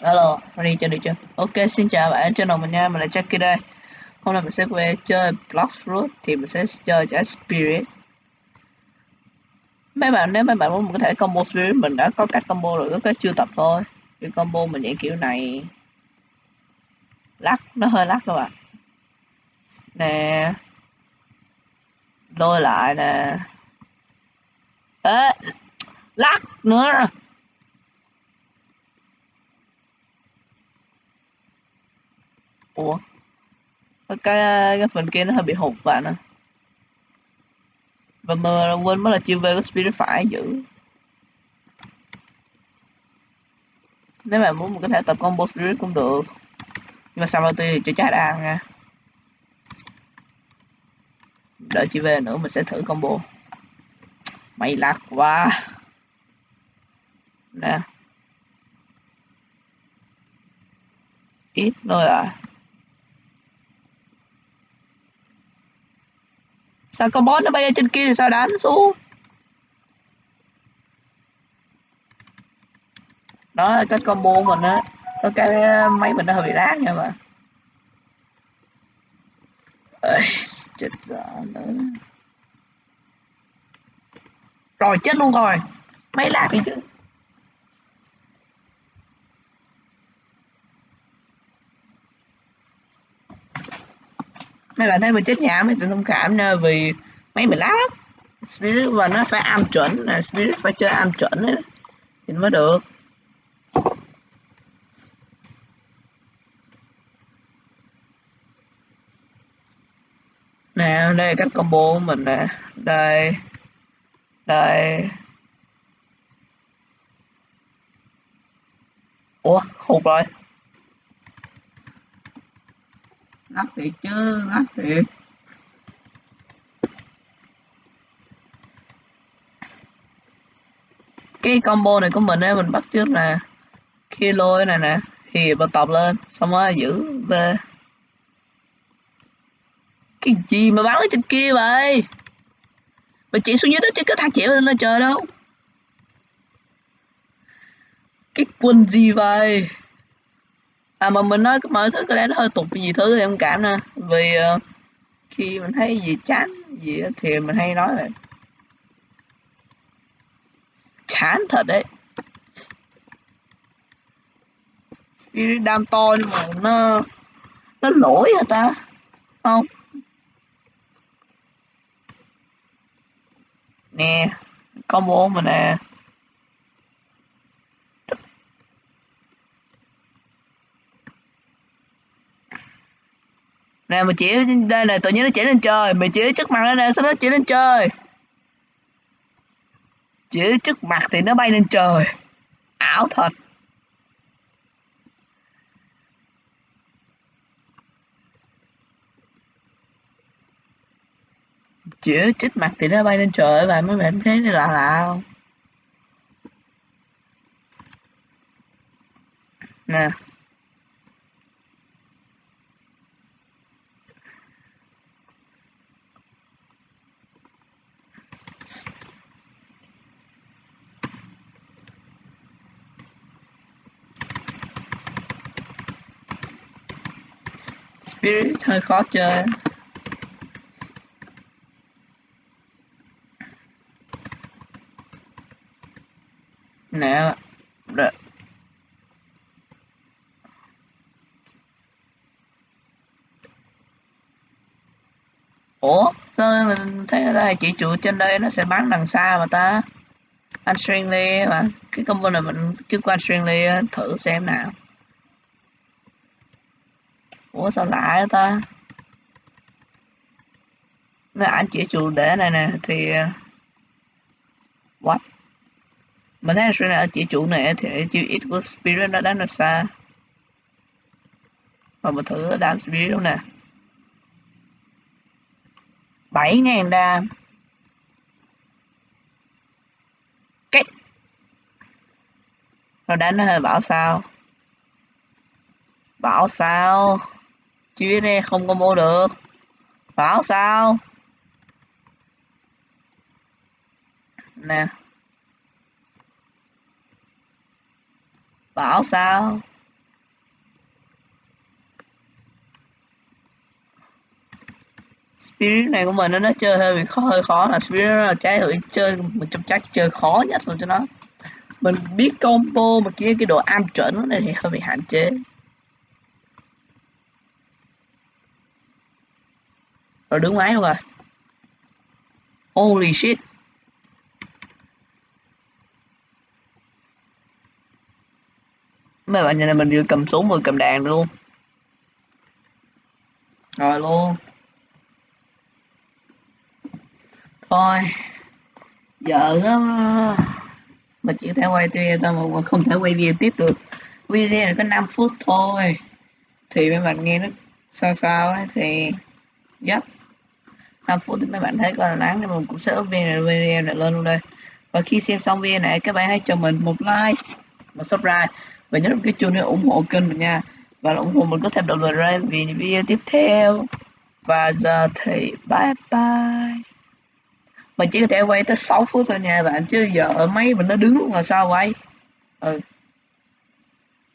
Alo, ready chưa được chưa? Ok, xin chào bạn, channel mình nha, mình là Jackie đây. Hôm nay mình sẽ về chơi Blocks thì mình sẽ chơi trái Spirit. Mấy bạn, nếu mấy bạn muốn mình có thể combo Spirit, mình đã có cách combo rồi, có cái chưa tập thôi. Cái combo mình dạng kiểu này. Lắc, nó hơi lắc các bạn. Nè. Lôi lại nè. Ê, lắc nữa. Ủa? Cái cái phần kia nó hơi bị hụt bạn à. Và mờ quên mất là chiêu về có spirit phải giữ. Nếu mà muốn mình có thể tập combo spirit cũng được. Nhưng mà sao thì chưa chắc đã ăn nha. Đợi chị về nữa mình sẽ thử combo. Mày lạc quá. Nè. Ít thôi à. Sao con boss nó bay lên trên kia thì sao đánh xuống? Đó là cái combo mình á có cái máy mình nó hơi bị lát nha mà Ê, chết dở nữa. Rồi chết luôn rồi. Máy lát đi chứ. Mấy bạn thấy mình chết nhảm thì thông cảm nha vì mấy mình lát. Lắm spirit và nó phải am chuẩn, là spirit phải chơi am chuẩn ấy. Thì mới được. Nè, đây là cách combo của mình nè. Đây. Đây. Ủa, hụt rồi. Ngắt thiệt chứ ngắt thiệt cái combo này của mình á, mình bắt trước là khi lôi này nè, thì bật tập lên, xong rồi giữ về. Cái gì mà bắn ở trên kia vậy? Mà chỉ xuống dưới đó chứ có thằng chỉ lên trời đâu. Cái quân gì vậy? À mà mình nói mọi thứ có lẽ nó hơi tục gì thứ thì em cảm nè. Vì uh, khi mình thấy gì chán gì thì mình hay nói vậy chán thật đấy. Spirit đam to nhưng mà nó nó lỗi hả ta? Không? Nè combo mình nè. Nè, mà chỉ đây này tự nhiên nó chỉ lên trời. Mình chỉ trước mặt nó nè sao nó chỉ lên trời. Chỉ trước mặt thì nó bay lên trời. Ảo thật. Chỉ trước mặt thì nó bay lên trời và mấy bạn thấy là lạ không nè Spirit, hơi khó chơi. Nè được ủa, sao mình thấy người ta chỉ trụ trên đây nó sẽ bắn đằng xa mà ta? Anh Stringly mà, cái combo này mình chưa qua Stringly thử xem nào ủa, sao lạ ta? Nếu anh chỉ chủ đề này nè, thì uh, what? Mình thấy là chỉ chủ này thì chịu ít của spirit nó đánh nó xa. Và mình thử đam spirit luôn nè. Bảy ngàn đam. Cách nó đánh nó hơi bảo sao. Bảo sao? Chứ biết đây không có mua được. Bảo sao? Nè. Bảo sao? Spirit này của mình nó nó chơi hơi bị khó, hơi khó. Là spirit là trái rồi chơi mình trong chắc chơi khó nhất rồi cho nó. Mình biết combo mà kia cái độ am chuẩn này thì hơi bị hạn chế. Rồi đứng máy luôn rồi à? holy shit. Mấy bạn nhìn này mình vừa cầm súng vừa cầm đàn luôn. Rồi luôn. Thôi. Giờ á. Mà chỉ thể quay video thôi mà không thể quay video tiếp được. Video này có 5 phút thôi. Thì mấy bạn nghe nó sao sao ấy thì, yep. 5 phút thì mấy bạn thấy coi là nắng thì mình cũng sẽ up video video này lên luôn đây. Và khi xem xong video này, các bạn hãy cho mình một like, một subscribe. Và nhớ cái chuông để ủng hộ kênh mình nha. Và ủng hộ mình có thêm động lực ra vì video tiếp theo. Và giờ thì bye bye. Mình chỉ có thể quay tới 6 phút thôi nha, bạn. Chứ giờ ở máy mình nó đứng là sao quay ừ.